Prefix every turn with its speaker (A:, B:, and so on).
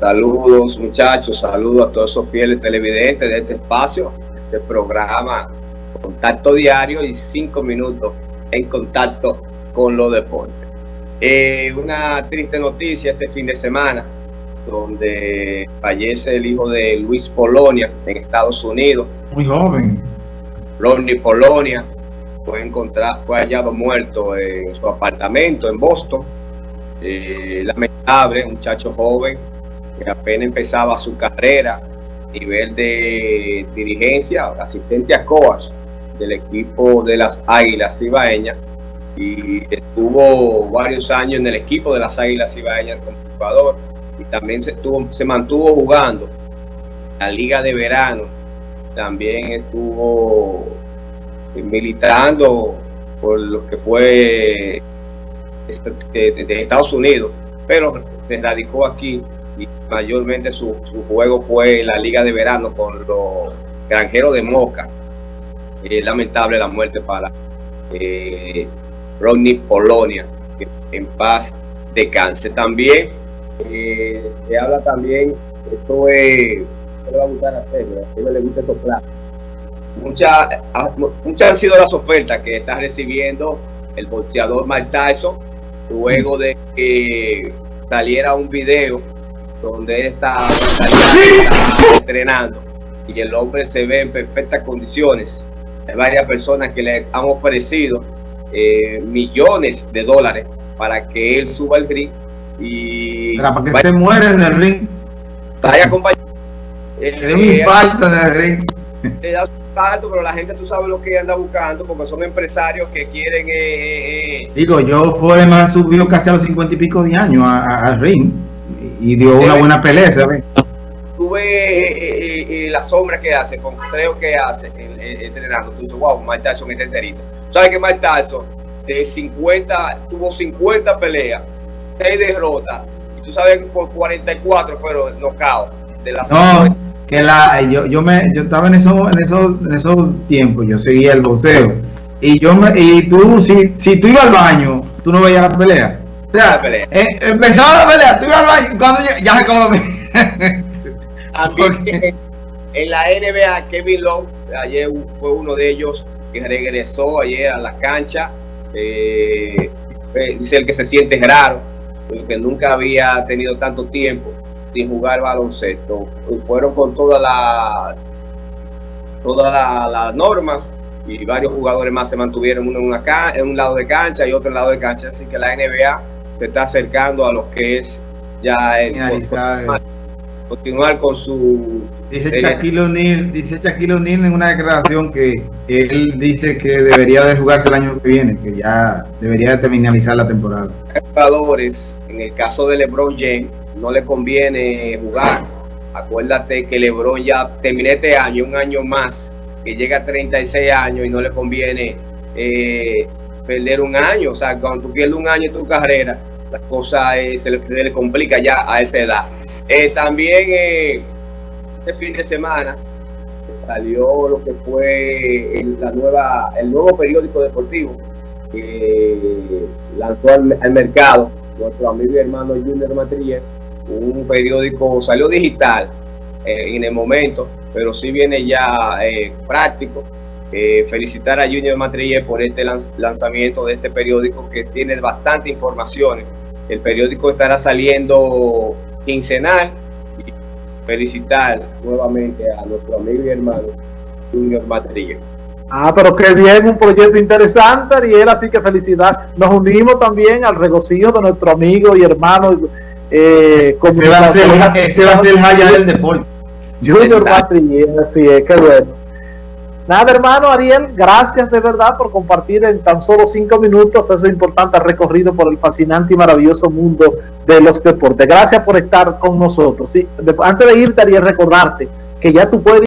A: Saludos muchachos, saludos a todos esos fieles televidentes de este espacio, este programa Contacto Diario y cinco minutos en contacto con los deportes. Eh, una triste noticia este fin de semana, donde fallece el hijo de Luis Polonia en Estados Unidos.
B: Muy joven.
A: Ronnie Polonia fue encontrado, fue hallado muerto en su apartamento en Boston. Eh, lamentable, un muchacho joven que apenas empezaba su carrera a nivel de dirigencia, asistente a coach del equipo de las Águilas Ibaeñas y estuvo varios años en el equipo de las Águilas Ibaeñas como jugador y también se, estuvo, se mantuvo jugando la Liga de Verano, también estuvo militando por lo que fue este, de, Estados Unidos, pero se radicó aquí y mayormente su, juego fue en la liga de verano con los granjeros de Moca. Es lamentable la muerte para eh, Rodney Polonia, en paz descanse. También eh, se habla también, esto es, le gusta. Muchas, muchas han sido las ofertas que está recibiendo el boxeador Mike Tyson luego de que saliera un video donde él está, entrenando y el hombre se ve en perfectas condiciones. Hay varias personas que le han ofrecido eh, millones de dólares para que él suba al ring y
B: para que se muera en el ring.
A: Vaya acompañado.
B: Eh, un infarto en el ring.
A: Le da un infarto, pero la gente tú sabes lo que anda buscando porque son empresarios que quieren. Eh, eh,
B: eh Digo, yo Foreman subió casi a los cincuenta y pico de años al ring y dio una buena pelea, ¿sabes?
A: Tú ves la sombra que hace, con creo que hace entrenando. Tú dices, wow, Mike Tyson es enterito. ¿Sabes que Mike Tyson de 50, tuvo 50 peleas, 6 derrotas, y tú sabes que por 44 fueron knockouts de la
B: no, que la, yo, yo, me, yo estaba en esos, en esos, en esos tiempos, yo seguía el boxeo. Y yo me, y tú, si, si tú ibas al baño, tú no veías la pelea. O sea, eh, empezaba la pelea, tú ibas al baño, cuando ya, ya se como
A: en la NBA, Kevin Love, ayer fue uno de ellos que regresó ayer a la cancha. Eh, dice el que se siente raro, porque nunca había tenido tanto tiempo sin jugar baloncesto. Fueron con todas las todas las normas y varios jugadores más se mantuvieron uno en, una en un lado de cancha y otro en lado de cancha. Así que la NBA se está acercando a lo que es ya el continuar con su...
B: Dice Shaquille O'Neal, dice Shaquille O'Neal en una declaración que él dice que debería de jugarse el año que viene, que ya debería de terminalizar la temporada.
A: Jugadores, en el caso de LeBron James, no le conviene jugar. Acuérdate que LeBron ya terminé este año, un año más, que llega a 36 años y no le conviene eh, perder un año. O sea, cuando tú pierdes un año en tu carrera, la cosa se, le, complica ya a esa edad. Eh, también eh, este fin de semana salió lo que fue el, la nueva, el nuevo periódico deportivo que lanzó al, mercado nuestro amigo y hermano Junior Matriller un periódico, salió digital eh, en el momento, pero sí viene ya eh, práctico. Eh, felicitar a Junior Matriller por este lanzamiento de este periódico que tiene bastante información. El periódico estará saliendo quincenal. Y felicitar nuevamente a nuestro amigo y hermano Junior Matriller.
C: Ah, pero qué bien, un proyecto interesante, Ariel, así que felicidad. Nos unimos también al regocijo de nuestro amigo y hermano
B: eh, ese va a ser, ese va a ser el del deporte.
C: Junior Matrillén, así es, qué bueno. Nada, hermano Ariel, gracias de verdad por compartir en tan solo cinco minutos ese importante recorrido por el fascinante y maravilloso mundo de los deportes. Gracias por estar con nosotros. Sí, antes de irte, Ariel, recordarte que ya tú puedes